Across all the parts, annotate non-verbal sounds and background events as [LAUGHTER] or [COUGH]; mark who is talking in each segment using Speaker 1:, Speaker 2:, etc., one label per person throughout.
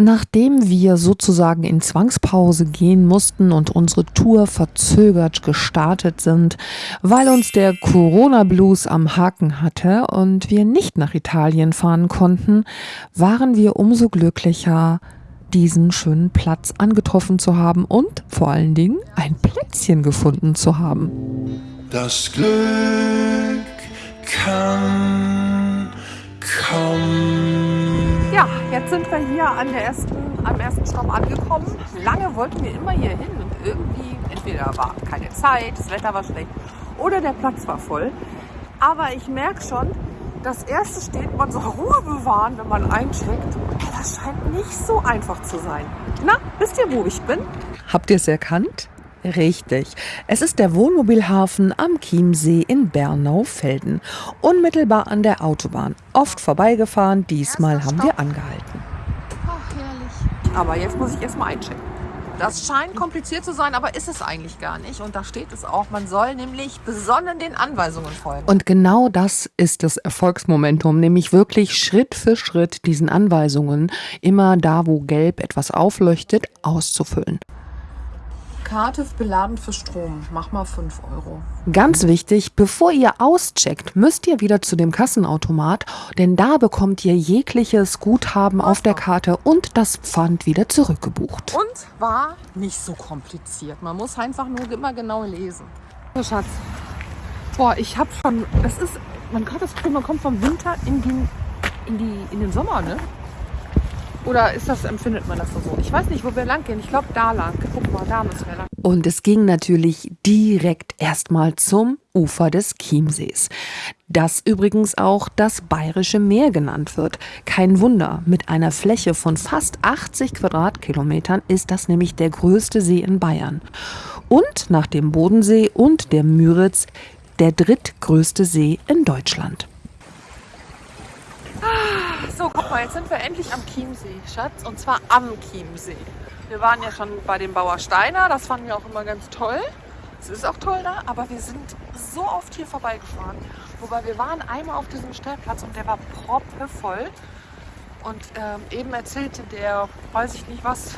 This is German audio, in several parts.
Speaker 1: Nachdem wir sozusagen in Zwangspause gehen mussten und unsere Tour verzögert gestartet sind, weil uns der Corona-Blues am Haken hatte und wir nicht nach Italien fahren konnten, waren wir umso glücklicher, diesen schönen Platz angetroffen zu haben und vor allen Dingen ein Plätzchen gefunden zu haben.
Speaker 2: Das Glück kann kommen.
Speaker 3: Jetzt sind wir hier an der ersten, am ersten Stopp angekommen. Lange wollten wir immer hier hin und irgendwie, entweder war keine Zeit, das Wetter war schlecht oder der Platz war voll. Aber ich merke schon, das erste steht, man soll Ruhe bewahren, wenn man eincheckt. Das scheint nicht so einfach zu sein. Na, wisst ihr, wo ich bin?
Speaker 1: Habt ihr es erkannt? Richtig. Es ist der Wohnmobilhafen am Chiemsee in Bernau-Felden. Unmittelbar an der Autobahn. Oft vorbeigefahren, diesmal haben wir angehalten.
Speaker 3: Ach, herrlich. Aber jetzt muss ich erstmal einchecken. Das scheint kompliziert zu sein, aber ist es eigentlich gar nicht. Und da steht es auch, man soll nämlich besonnen den Anweisungen folgen.
Speaker 1: Und genau das ist das Erfolgsmomentum, nämlich wirklich Schritt für Schritt diesen Anweisungen, immer da, wo gelb etwas aufleuchtet, auszufüllen.
Speaker 3: Karte beladen für Strom. Mach mal 5 Euro.
Speaker 1: Ganz wichtig, bevor ihr auscheckt, müsst ihr wieder zu dem Kassenautomat, denn da bekommt ihr jegliches Guthaben auf der Karte und das Pfand wieder zurückgebucht.
Speaker 3: Und war nicht so kompliziert. Man muss einfach nur immer genau lesen. So, Schatz. Boah, ich hab schon. Das ist. Man kann das Gefühl, man kommt vom Winter in, den, in, die, in den Sommer, ne? Oder ist das, empfindet man das so? Ich weiß nicht, wo wir lang gehen. Ich glaube, da lang. Guck mal, da müssen wir lang.
Speaker 1: Und es ging natürlich direkt erstmal zum Ufer des Chiemsees. Das übrigens auch das Bayerische Meer genannt wird. Kein Wunder, mit einer Fläche von fast 80 Quadratkilometern ist das nämlich der größte See in Bayern. Und nach dem Bodensee und der Müritz der drittgrößte See in Deutschland.
Speaker 3: So, guck mal, jetzt sind wir endlich am Chiemsee, Schatz. Und zwar am Chiemsee. Wir waren ja schon bei dem Bauer Steiner, das fanden wir auch immer ganz toll. Es ist auch toll da, aber wir sind so oft hier vorbeigefahren. Wobei wir waren einmal auf diesem Stellplatz und der war proppevoll. Und ähm, eben erzählte der, weiß ich nicht was,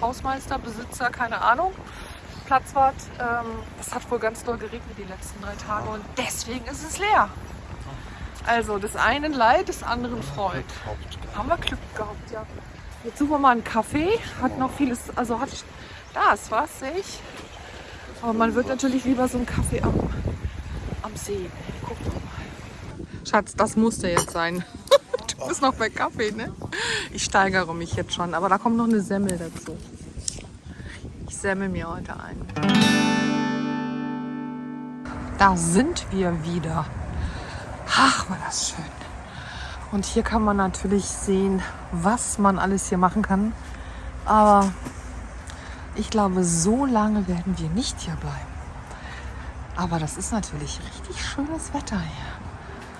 Speaker 3: Hausmeister, Besitzer, keine Ahnung, Platzwart, ähm, es hat wohl ganz doll geregnet die letzten drei Tage und deswegen ist es leer. Also des einen Leid, des anderen Freud. Haben wir Glück gehabt, ja. Jetzt suchen wir mal einen Kaffee. Hat noch vieles, also hat, da ist was, sehe ich. Aber man wird natürlich lieber so einen Kaffee am, am See. Guck doch mal. Schatz, das musste jetzt sein. [LAUGHS] Du bist noch bei Kaffee, ne? Ich steigere mich jetzt schon, aber da kommt noch eine Semmel dazu. Ich semmel mir heute ein. Da sind wir wieder. Ach, war das schön. Und hier kann man natürlich sehen, was man alles hier machen kann. Aber ich glaube, so lange werden wir nicht hier bleiben. Aber das ist natürlich richtig schönes Wetter hier.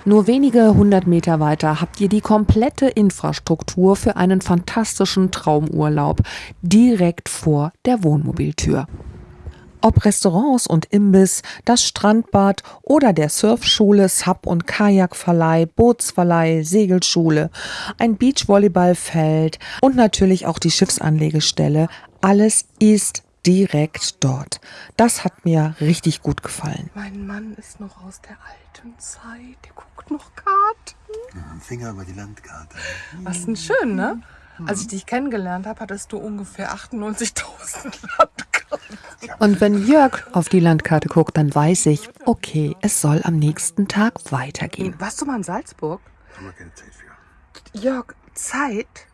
Speaker 1: Nur wenige hundert Meter weiter habt ihr die komplette Infrastruktur für einen fantastischen Traumurlaub direkt vor der Wohnmobiltür. Ob Restaurants und Imbiss, das Strandbad oder der Surfschule, Sub- und Kajakverleih, Bootsverleih, Segelschule, ein Beachvolleyballfeld und natürlich auch die Schiffsanlegestelle, alles ist direkt dort. Das hat mir richtig gut gefallen.
Speaker 3: Mein Mann ist noch aus der alten Zeit. Der guckt noch Karten.
Speaker 2: Finger über die Landkarte.
Speaker 3: Was denn schön, ne? Als ich dich kennengelernt habe, hattest du ungefähr 98.000 Landkarten.
Speaker 1: Und wenn Jörg auf die Landkarte guckt, dann weiß ich, okay, es soll am nächsten Tag weitergehen.
Speaker 3: Warst du mal in Salzburg?
Speaker 2: Haben wir keine Zeit für.
Speaker 3: Jörg, Zeit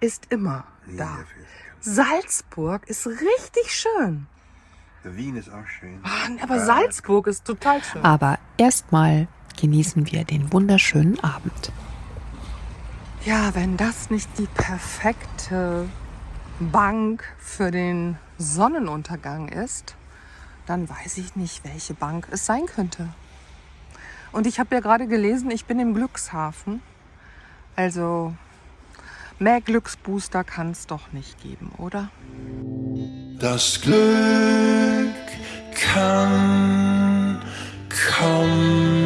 Speaker 3: ist immer
Speaker 2: Nie
Speaker 3: da. Salzburg ist richtig schön.
Speaker 2: Wien ist auch schön.
Speaker 3: Ah, Aber Salzburg ist total schön.
Speaker 1: Aber erstmal genießen wir den wunderschönen Abend.
Speaker 3: Ja, wenn das nicht die perfekte Bank für den Sonnenuntergang ist, dann weiß ich nicht, welche Bank es sein könnte. Und ich habe ja gerade gelesen, ich bin im Glückshafen. Also mehr Glücksbooster kann es doch nicht geben, oder?
Speaker 2: Das Glück kann kommen.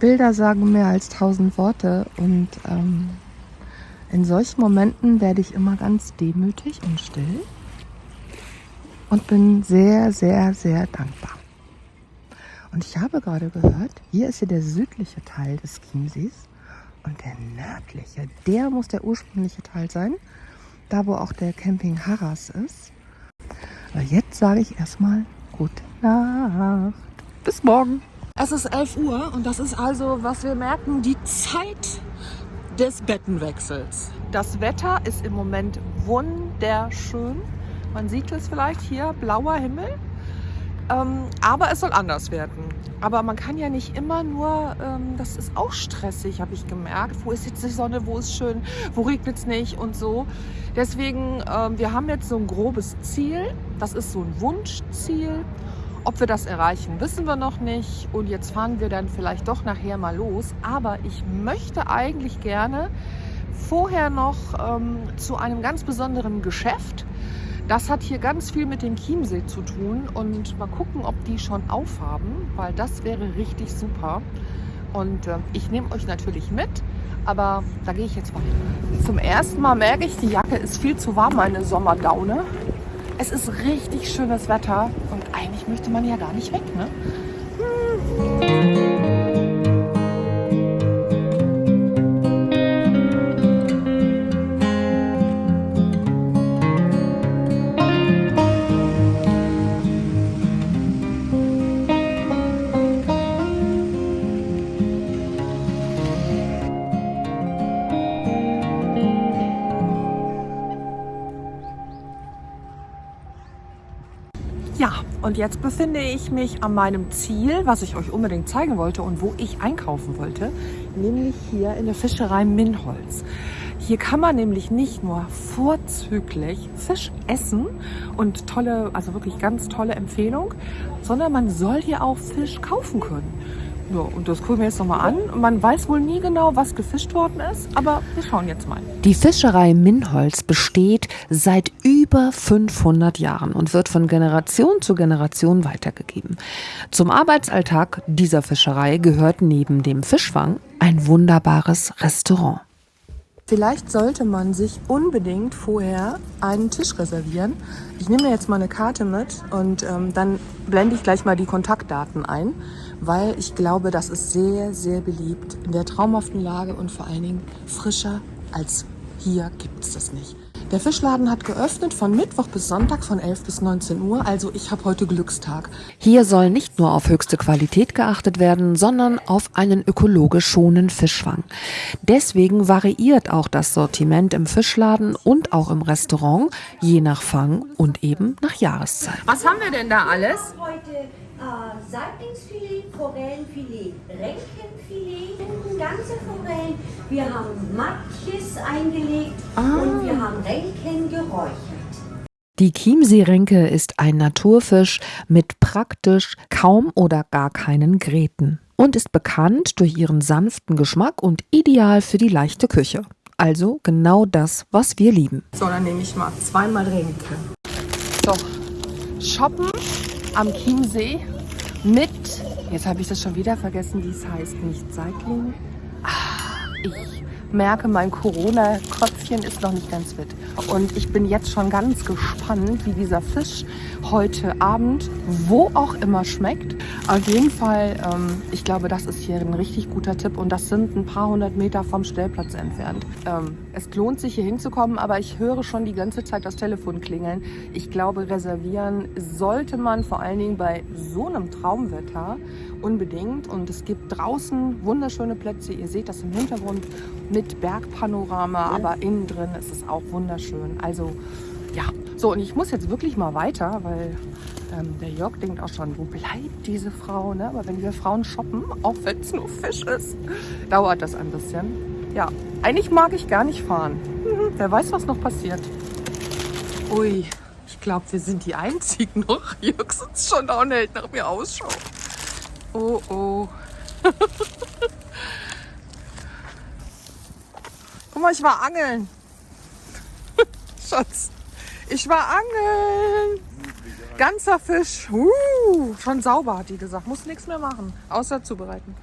Speaker 1: Bilder sagen mehr als tausend Worte und ähm, in solchen Momenten werde ich immer ganz demütig und still und bin sehr, sehr, sehr dankbar. Und ich habe gerade gehört, hier ist hier der südliche Teil des Chiemsees und der nördliche, der muss der ursprüngliche Teil sein, da wo auch der Camping Harras ist. Aber jetzt sage ich erstmal gute Nacht. Bis morgen.
Speaker 3: Es ist 11 Uhr und das ist also, was wir merken, die Zeit des Bettenwechsels. Das Wetter ist im Moment wunderschön. Man sieht es vielleicht hier, blauer Himmel. Ähm, aber es soll anders werden. Aber man kann ja nicht immer nur, ähm, das ist auch stressig, habe ich gemerkt. Wo ist jetzt die Sonne, wo ist schön, wo regnet es nicht und so. Deswegen, ähm, wir haben jetzt so ein grobes Ziel. Das ist so ein Wunschziel. Ob wir das erreichen, wissen wir noch nicht. Und jetzt fahren wir dann vielleicht doch nachher mal los. Aber ich möchte eigentlich gerne vorher noch ähm, zu einem ganz besonderen Geschäft. Das hat hier ganz viel mit dem Chiemsee zu tun und mal gucken, ob die schon aufhaben, weil das wäre richtig super. Und äh, ich nehme euch natürlich mit, aber da gehe ich jetzt weiter. Zum ersten Mal merke ich, die Jacke ist viel zu warm, meine Sommerdaune. Es ist richtig schönes Wetter und eigentlich möchte man ja gar nicht weg, ne? Ja, und jetzt befinde ich mich an meinem Ziel, was ich euch unbedingt zeigen wollte und wo ich einkaufen wollte, nämlich hier in der Fischerei Minholz. Hier kann man nämlich nicht nur vorzüglich Fisch essen und tolle, also wirklich ganz tolle Empfehlung, sondern man soll hier auch Fisch kaufen können. Ja, und das gucken wir jetzt nochmal an. Man weiß wohl nie genau, was gefischt worden ist, aber wir schauen jetzt mal.
Speaker 1: Die Fischerei Minholz besteht seit über 500 Jahren und wird von Generation zu Generation weitergegeben. Zum Arbeitsalltag dieser Fischerei gehört neben dem Fischfang ein wunderbares Restaurant. Vielleicht sollte man sich unbedingt vorher einen Tisch reservieren. Ich nehme mir jetzt mal eine Karte mit und ähm, dann blende ich gleich mal die Kontaktdaten ein, weil ich glaube, das ist sehr, sehr beliebt in der traumhaften Lage und vor allen Dingen frischer als hier gibt es das nicht. Der Fischladen hat geöffnet von Mittwoch bis Sonntag von 11 bis 19 Uhr, also ich habe heute Glückstag. Hier soll nicht nur auf höchste Qualität geachtet werden, sondern auf einen ökologisch schonenden Fischfang. Deswegen variiert auch das Sortiment im Fischladen und auch im Restaurant, je nach Fang und eben nach Jahreszeit.
Speaker 3: Was haben wir denn da alles?
Speaker 4: heute äh, Saiblingsfilet, Forellenfilet, Ränkenfilet, ganze Forellen. Wir haben Matjes eingelegt und wir haben Ränken geräuchert.
Speaker 1: Die Chiemseerenke ist ein Naturfisch mit praktisch kaum oder gar keinen Gräten und ist bekannt durch ihren sanften Geschmack und ideal für die leichte Küche. Also genau das, was wir lieben.
Speaker 3: So, dann nehme ich mal zweimal Renke. So, shoppen am Chiemsee mit, jetzt habe ich das schon wieder vergessen, wie es heißt, nicht Seitling. Ah, ich merke, mein Corona-Köpfchen ist noch nicht ganz fit. Und ich bin jetzt schon ganz gespannt, wie dieser Fisch heute Abend, wo auch immer schmeckt. Auf jeden Fall, ähm, ich glaube, das ist hier ein richtig guter Tipp und das sind ein paar hundert Meter vom Stellplatz entfernt. Ähm, es lohnt sich hier hinzukommen, aber ich höre schon die ganze Zeit das Telefon klingeln. Ich glaube, reservieren sollte man vor allen Dingen bei so einem Traumwetter unbedingt. Und es gibt draußen wunderschöne Plätze. Ihr seht das im Hintergrund mit Bergpanorama, aber innen drin ist es auch wunderschön. Also ja, so und ich muss jetzt wirklich mal weiter, weil ähm, der Jörg denkt auch schon, wo bleibt diese Frau? Ne? Aber wenn wir Frauen shoppen, auch wenn es nur Fisch ist, dauert das ein bisschen. Ja, eigentlich mag ich gar nicht fahren. Mhm, wer weiß, was noch passiert. Ui, ich glaube, wir sind die Einzigen noch. [LAUGHS] Jörg sitzt schon da und hält nach mir Ausschau. Oh, oh. [LAUGHS] Guck mal, ich war angeln. [LAUGHS] Schatz, ich war angeln. Ganzer Fisch. Uh, schon sauber, hat die gesagt. Muss nichts mehr machen, außer zubereiten.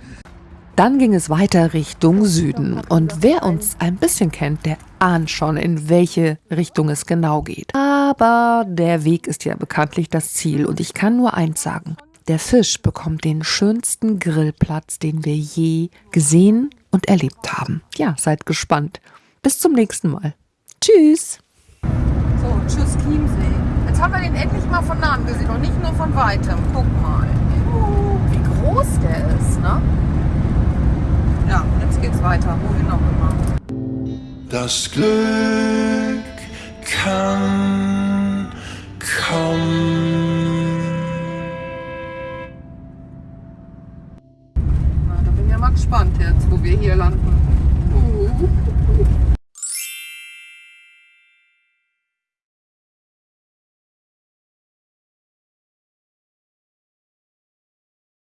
Speaker 1: Dann ging es weiter Richtung Süden. Und wer uns ein bisschen kennt, der ahnt schon, in welche Richtung es genau geht. Aber der Weg ist ja bekanntlich das Ziel. Und ich kann nur eins sagen. Der Fisch bekommt den schönsten Grillplatz, den wir je gesehen und erlebt haben. Ja, seid gespannt. Bis zum nächsten Mal. Tschüss.
Speaker 3: So, tschüss Chiemsee. Jetzt haben wir den endlich mal von nahem gesehen und nicht nur von weitem. Guck mal. Uh, wie groß der ist, ne? Ja, jetzt geht's weiter. Wohin auch immer.
Speaker 2: Das Glück kann
Speaker 3: wir hier landen. Uh.